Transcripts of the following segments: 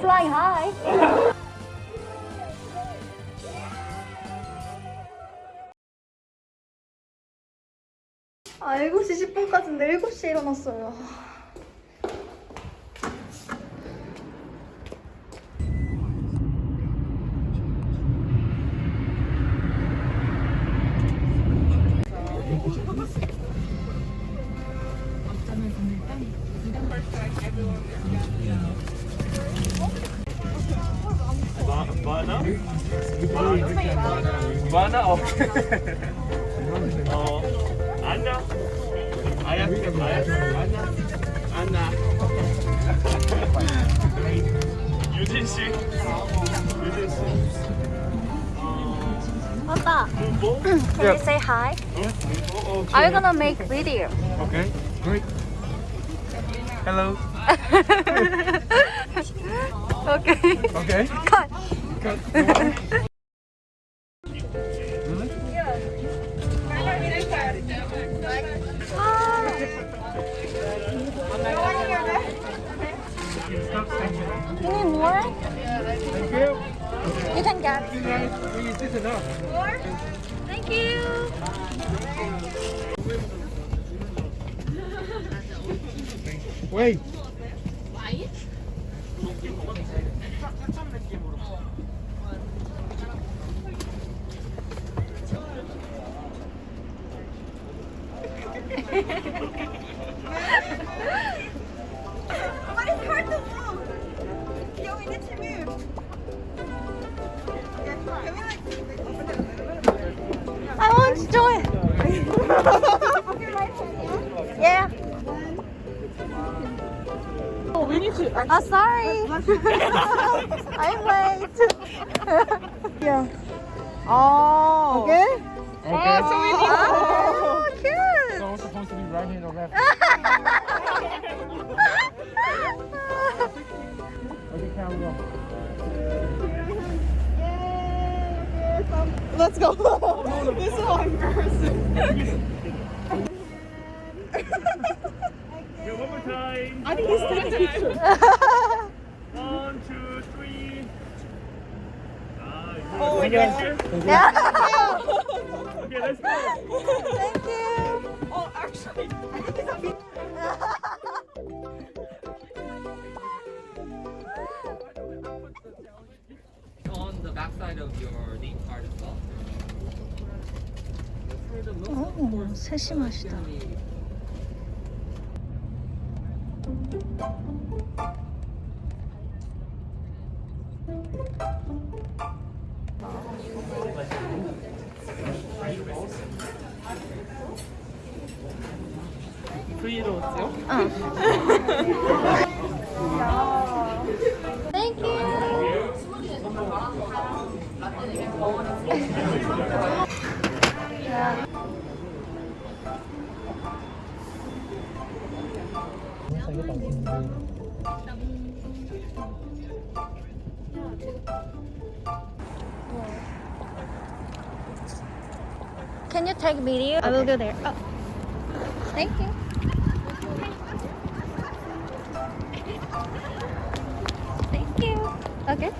Flying high. 아, 7시 10분까지인데 7시에 일어났어요. Mana? Okay. Oh, Anna. Aya, Aya, Anna. Anna. 유진 씨. 유진 씨. 아빠, 뭐? can you say hi? 어, Are you gonna make video? Okay, great. Hello. Okay. Okay. Cut. You time. I think he's taking a picture. One, two, three. Ah, Oh, good. my Thank you. yeah. Okay, let's go. Thank you. Oh, actually, I think it's a bit. on the backside of your name card as well. For the most of 오, course, 세심하시다. Can you take video? I will go there. Oh. Thank you. Thank you. Okay.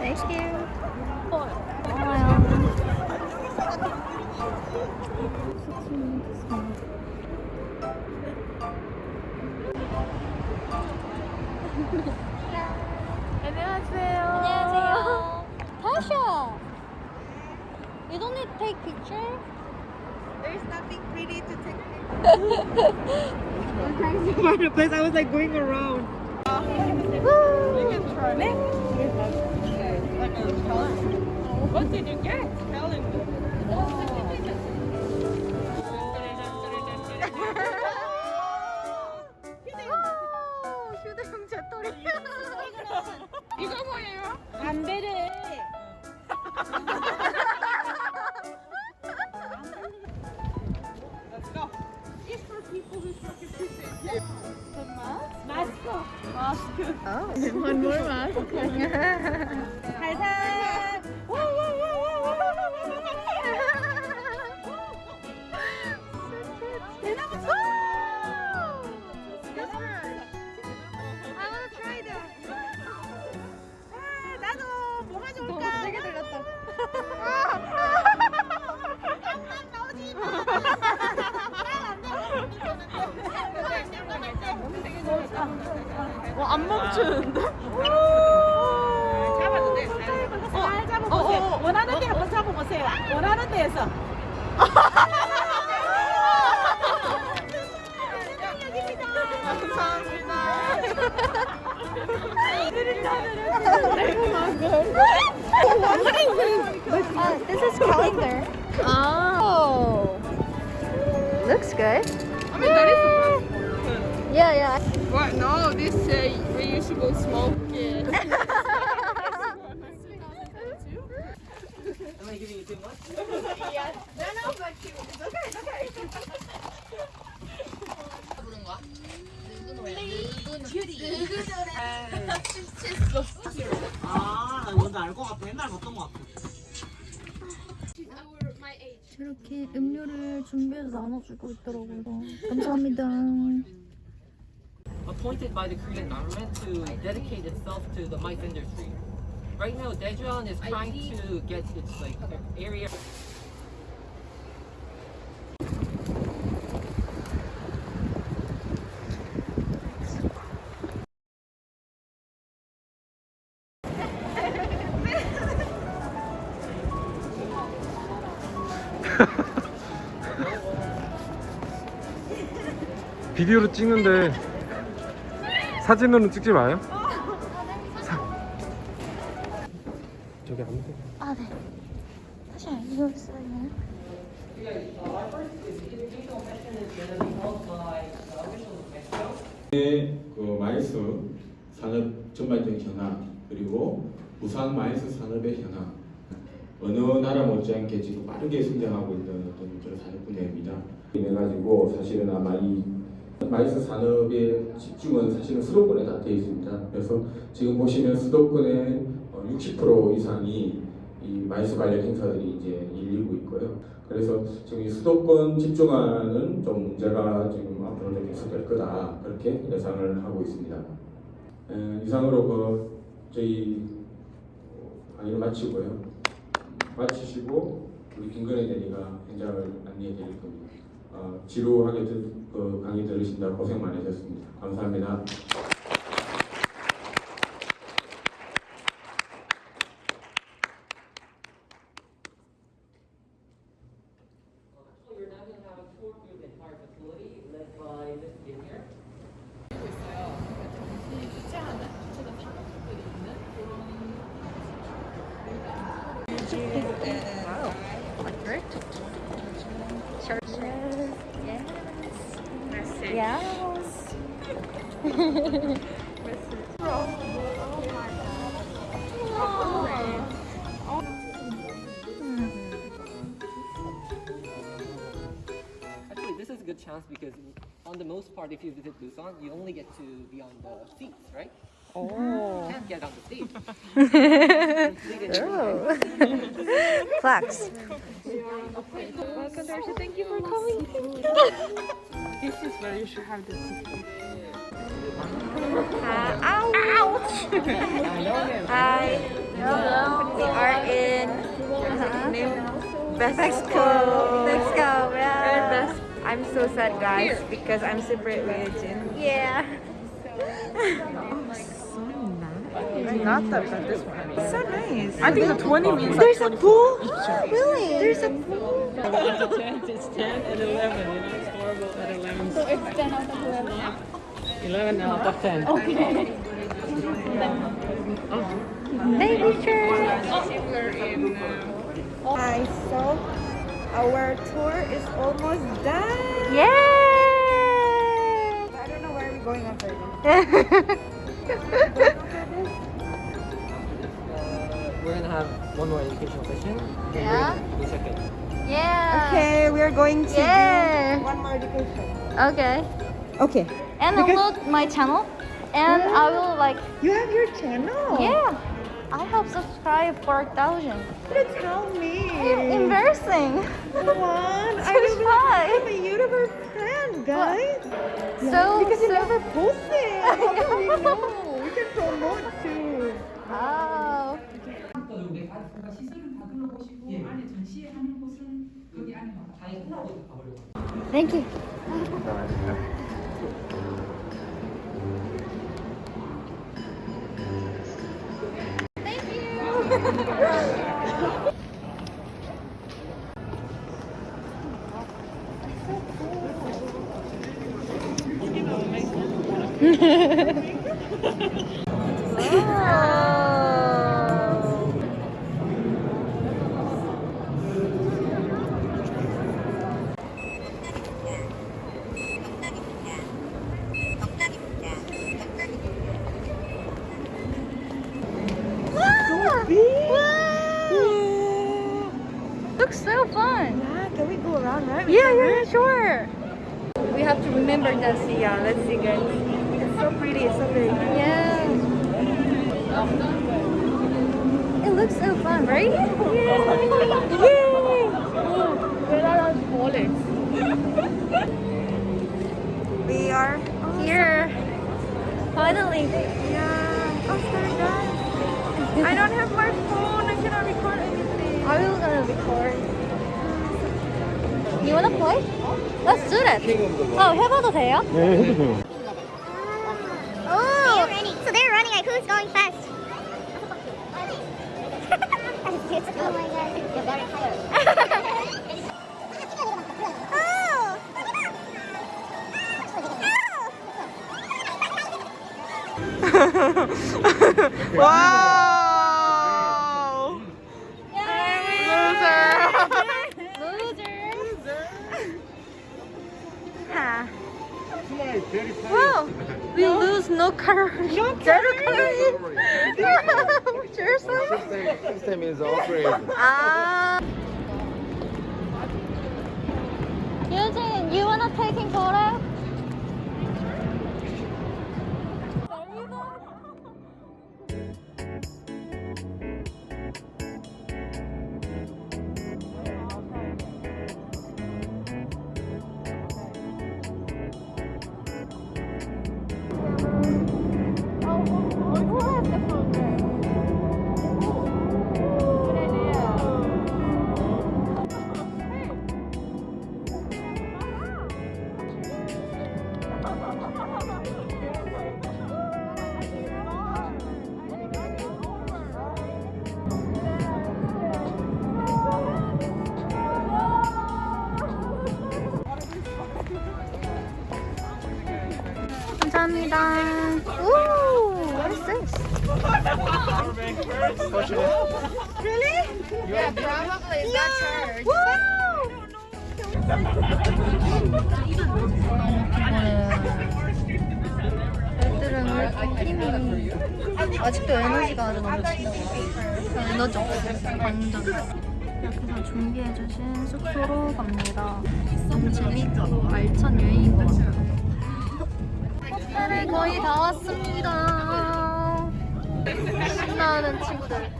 Thank you. 안녕하세요. 안녕하세요. Tasha. You don't need to take picture? There's nothing pretty to take pictures. I'm trying to find a place. I was like going around. You can try it. Like a challenge. What did you get? 안 멈추는데? 잡아도 돼. 잘 잡아보세요. 원하는 데 한번 잡아보세요. 원하는 데에서. Uh, this is calendar. Oh. Looks good. I mean, that is Yeah, yeah. What? No, this say reusable smoke. Am I giving you too much? 아, 나 뭔지 알것 같아. 옛날 봤던 것 같아. 이렇게 음료를 준비해서 나눠주고 있더라고요. 감사합니다. Appointed by the Korean government to dedicate itself to the mice industry. Right now, Daejeon is trying to get its like area. 비디오로 찍는데 사진으로는 찍지 마요. 사... 저기 아무도. 아, 네. 다시 알려주세요. 그 MICE 산업 전반적인 현황 그리고 부산 마이스 산업의 현황 어느 나라 못지않게 지금 빠르게 성장하고 있는 어떤 그런 산업 분야입니다. 이래 가지고 사실은 아마 이 마이스 산업의 집중은 사실은 수도권에 다 되어 있습니다. 그래서 지금 보시면 수도권의 어, 60% 이상이 이 마이스 관련 행사들이 이제 열리고 있고요. 그래서 지금 이 수도권 집중화는 좀 문제가 지금 앞으로 좀 계속될 거다 그렇게 예상을 하고 있습니다. 에, 이상으로 그 저희 강의를 마치고요. 마치시고 우리 김건희 대리가 현장을 안내해 드릴 겁니다. 어, 지루하게 들, 그 강의 들으신다 고생 많으셨습니다. 감사합니다. You're now going Yes. Actually, this is a good chance because on the most part, if you visit Busan, you only get to be on the seats, right? Oh. You can't get on the stage. Oh. Flex. Welcome, Darcy. Thank you for coming. this is where you should have the ticket. ouch! Hi. Hello. We are in Mexico. Mexico, yeah. I'm so sad, guys, because I'm separate religion. Yeah. Not that bad, this one. It's so nice. I think the 20 means There's a pool? Really? There's a pool? It's 10 and 11. You know, it's horrible at 11. So it's 10 out of 11. 11 out of 10. Okay. Baby shark. Hi, so our tour is almost done. Yay! I don't know where we're going after this. We're going to have one more educational session. and we're Yeah? gonna go check. Yeah. Okay, we are going to Yeah. do one more education. Okay. Okay. And Because- upload my channel. And I will like, You have your channel? yeah, I have subscribed 4,000. But tell me. Embarrassing. Come on. I So don't know. shy. I'm a YouTuber fan, guys. So, Because you so, never posted. How can we know? We can promote too. Oh. Oh. Thank you. Thank Let's do that. 어, 해봐도 돼요? 네 해도 돼요 Oh, So they're running like who's going fast? oh my god. You're very tired. Wow. Wow, we no. lose no calories. No calories. Seriously? System, system is upgraded. Ah. Eugene, you wanna take in photo? 아직도 에너지가 아주 넘치나 봐. 에너지. 완전. 이렇게 해서 준비해주신 숙소로 갑니다. 너무 재밌고 알찬 여행인 것 같아요. 호텔에 거의 다 왔습니다. 신나는 친구들.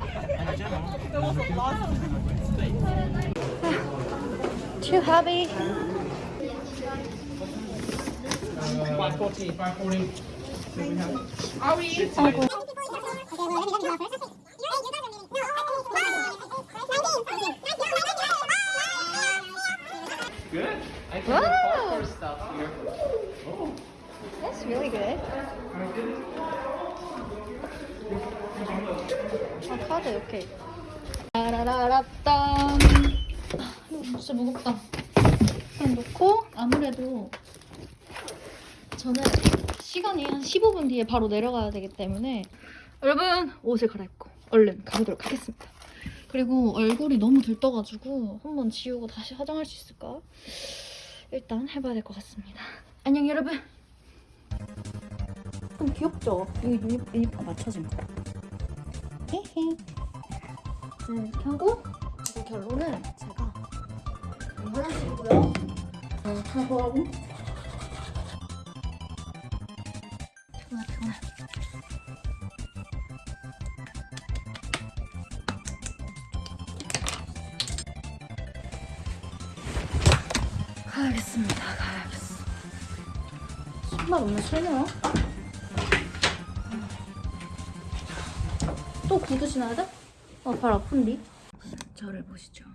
Too happy. 540, 540. 아, 카드. 아, 이거 진짜 무겁다. 그냥 놓고, 아무래도 저는 시간이 한 15분 뒤에 바로 내려가야 되기 때문에 여러분, 옷을 갈아입고 얼른 가보도록 하겠습니다. 그리고 얼굴이 너무 들떠가지고 한번 지우고 다시 화장할 수 있을까? 일단 해봐야 될 것 같습니다. 안녕, 여러분. 좀 귀엽죠? 이거 유니, 유니폼 맞춰진 거. 헤헤. 네, 이렇게 하고 그리고 결론은 제가 화장실이고요. 어, 하고 하고. 피곤해. 신발 오늘 신어요? 또 신어야 돼? 어, 발 아픈디? 저를 보시죠.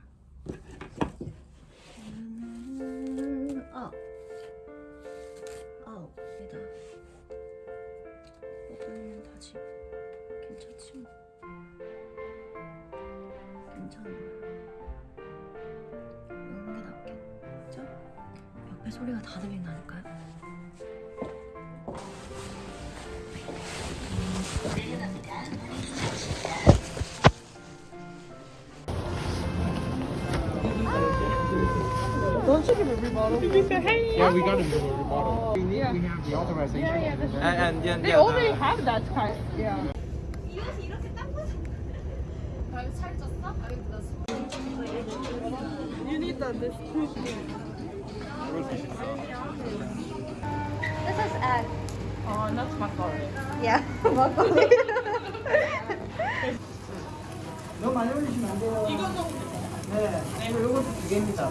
Yeah, we got a middle rebuttal. We need, we have the authorization. And, and yeah, They yeah, already the- have that kind. Yeah. You need the this two This is egg. Oh, that's my fault. Yeah, broccoli. 너무 많이 올리시면 안 돼요. 네, 그리고 요것도 두 개입니다.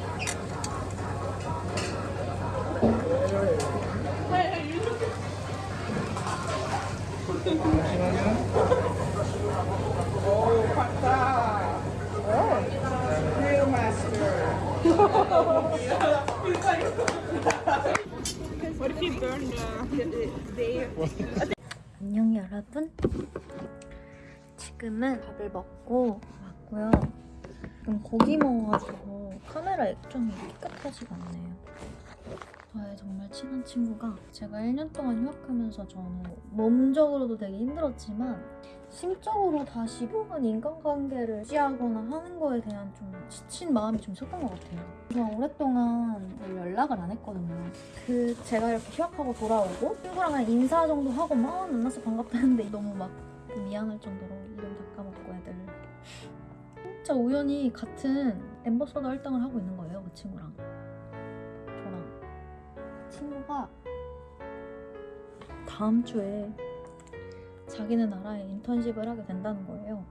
안녕 여러분. 지금은 밥을 먹고 왔고요. 지금 고기 먹어가지고 카메라 액정이 깨끗하지가 않네요. 저의 정말 친한 친구가 제가 1년 동안 휴학하면서 저는 몸적으로도 되게 힘들었지만 심적으로 다시 혹은 인간관계를 유지하거나 하는 거에 대한 좀 지친 마음이 좀 있었던 것 같아요. 그래서 오랫동안 연락을 안 했거든요. 그 제가 이렇게 휴학하고 돌아오고 친구랑 한 인사 정도 하고 막 만나서 반갑다는데 너무 막 미안할 정도로 이름 다 까먹고 애들 진짜 우연히 같은 엠버서더 활동을 하고 있는 거예요 그 친구랑 친구가 다음 주에 자기네 나라에 인턴십을 하게 된다는 거예요.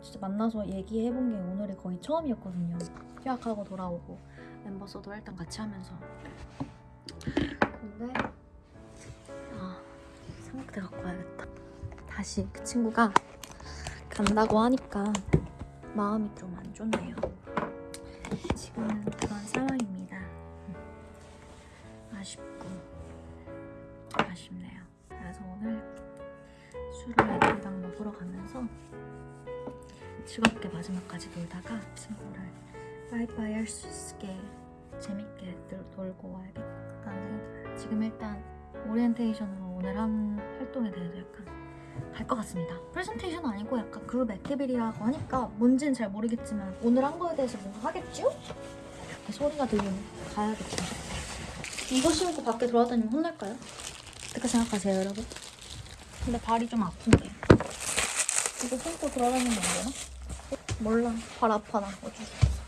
진짜 만나서 얘기해본 게 오늘이 거의 처음이었거든요. 휴학하고 돌아오고 엠버서더 활동 같이 하면서. 근데 아 삼각대 갖고 와야겠다. 다시 그 친구가 간다고 하니까 마음이 좀 안 좋네요. 지금은 그런 상황입니다 아쉽고 아쉽네요 그래서 오늘 술을 애들이랑 먹으러 가면서 즐겁게 마지막까지 놀다가 친구를 빠이빠이 할 수 있게 재밌게 놀- 놀고 와야겠다는 생각이. 지금 일단 오리엔테이션으로 오늘 한 활동에 대해서 약간 할 것 같습니다. 프레젠테이션 아니고 약간 그룹 activity라고 하니까 뭔지는 잘 모르겠지만 오늘 한 거에 대해서 뭔가 하겠죠? 이렇게 소리가 들리면 가야겠죠. 이거 신고 밖에 돌아다니면 혼날까요? 어떻게 생각하세요, 여러분? 근데 발이 좀 아픈데. 이거 신고 돌아다니면 안 되나? 몰라. 발 아파, 나. 어쩔 수 없어.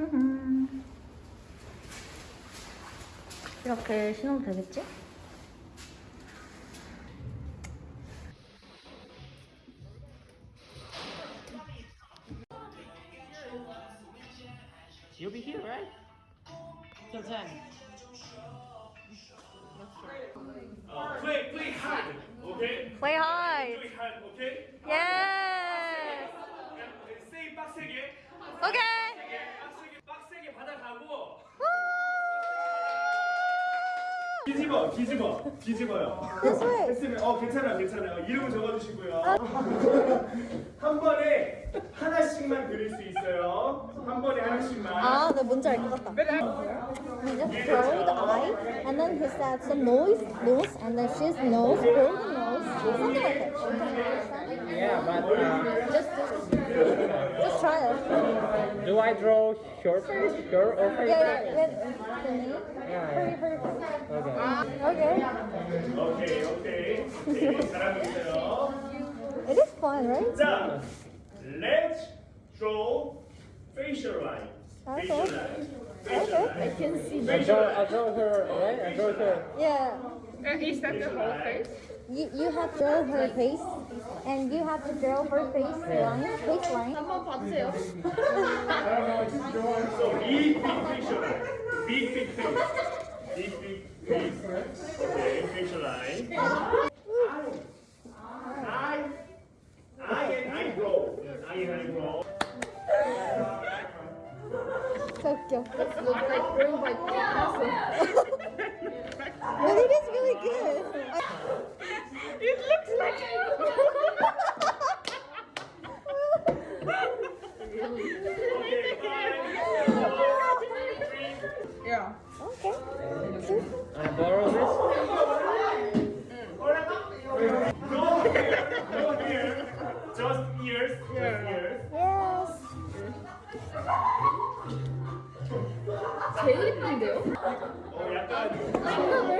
음. 이렇게 신어도 되겠지? 한 번에 하나씩만 그릴 수 있어요. 한 번에 하나씩만. 아, 네, 뭔지 알 것 같다. He just draw the eye, and then he said some nose, nose, and then she's nose, draw the nose, something like that. Yeah, but uh, Just, just, just try it. do I draw your face? Your or face? Yeah, yeah, with the name. Yeah. Her, her face. Okay. Okay. 오케이 오케이 네, 잘하고 있어요 It is fun, right? 자 let's draw facial line facial Okay. line facial line I can see. I draw, I draw her, right? I draw her. Yeah. is that the whole face? You, you have to draw her face, and you have to draw her face line, face line. 한번 봐주세요. So big big facial line big big face big big face okay facial line eye eye and Tokyo. It is really good. it looks like おやった!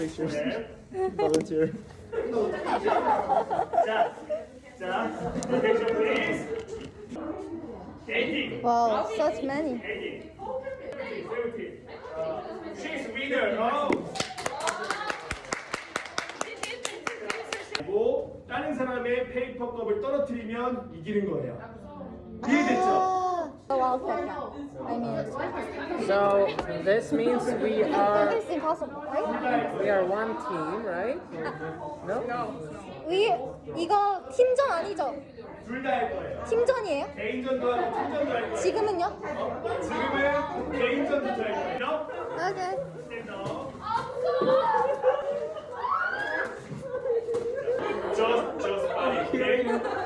Pictures. Volunteer. 자, 자, attention please. Eighteen. Wow, such many. Eighteen. Seventeen. Uh, she's winner. Oh. 다른 사람의 페이퍼 컵을 떨어뜨리면 이기는 거예요. 이해됐죠? Ah, oh, I'll take that. I mean, So this means we are it's impossible, right? we are one team, right? No? We 이거 팀전 아니죠? 둘다할 거예요. 팀전이에요? 개인전도 하고 팀전도 할 거예요. 지금은요? 어? 지금은 개인전부터 할 거예요. Okay. 스탠더. Just, just body.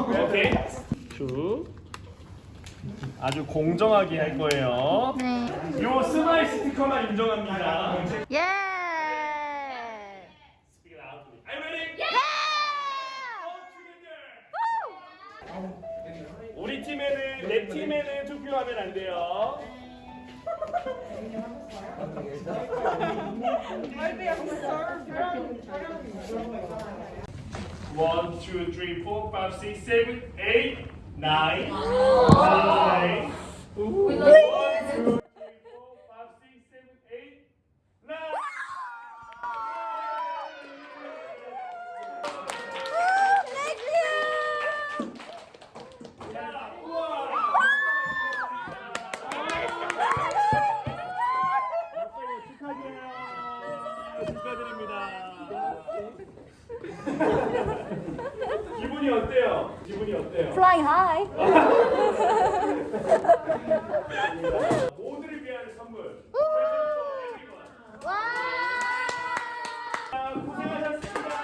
오케이. 쭉. 아주 공정하게 할 거예요. 네. 요 스마일 스티커만 인정합니다. 예. Together. 우리 팀에는 내 팀에는 투표하면 안 돼요. One, two, three, four, five, six, seven, eight, nine, nine. One, 기분이 어때요? 기분이 어때요? Flying high. 모두를 위한 선물. 와. 아, 고생하셨습니다.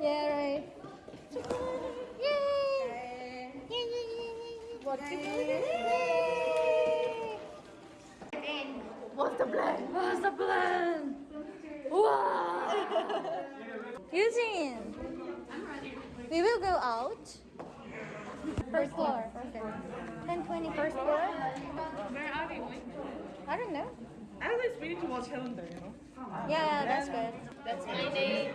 Yeah, right. Yay! What's the plan? What's the plan? 우와. Eugene, we will go out. First floor. Okay. 1020 first floor. Where are we going? I don't know. At least we need to watch Highlander, you know? Yeah, that's good. That's my day.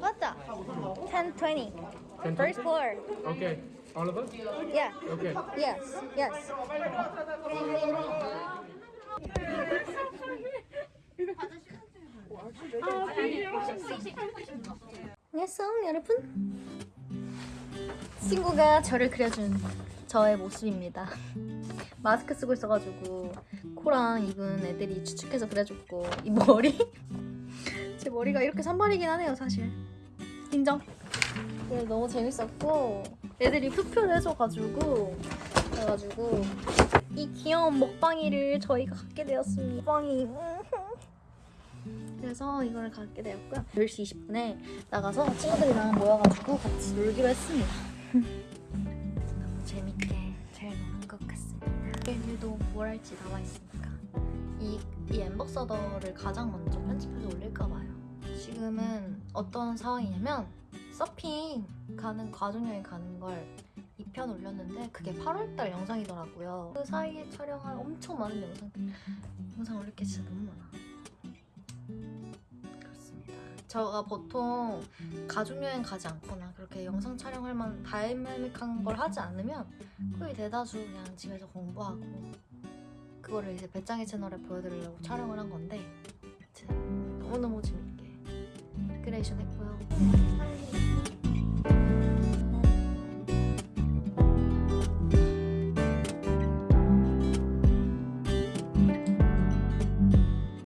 맞다. 1020. First floor. Okay. All of us? Yeah. Okay. Yes. Yes. 안녕하세요, 여러분. 친구가 저를 그려준 저의 모습입니다. 마스크 쓰고 있어가지고 코랑 입은 애들이 추측해서 그려줬고 이 머리 제 머리가 이렇게 산발이긴 하네요, 사실. 인정. 네, 너무 재밌었고 애들이 투표를 해줘가지고 그래가지고 이 귀여운 먹방이를 저희가 갖게 되었습니다. 먹방이 그래서 이걸 갖게 되었고요. 10시 20분에 나가서 친구들이랑 모여가지고 같이 놀기로 했습니다. 너무 재밌게 잘 노는 것 같습니다. 내일도 뭘 할지 나와 있으니까 이, 이 ambassador를 가장 먼저 편집해서 올릴까 봐요. 지금은 어떤 상황이냐면 서핑 가는 가족여행 가는 걸 2편 올렸는데 그게 8월달 영상이더라고요. 그 사이에 촬영한 엄청 많은 영상들 영상 올릴 게 진짜 너무 많아. 제가 보통 가족여행 가지 않거나 그렇게 영상 촬영할 만한 다이나믹한 걸 하지 않으면 거의 대다수 그냥 집에서 공부하고 그거를 이제 배짱이 채널에 보여드리려고 촬영을 한 건데 아무튼 너무너무 재밌게 creation 했고요.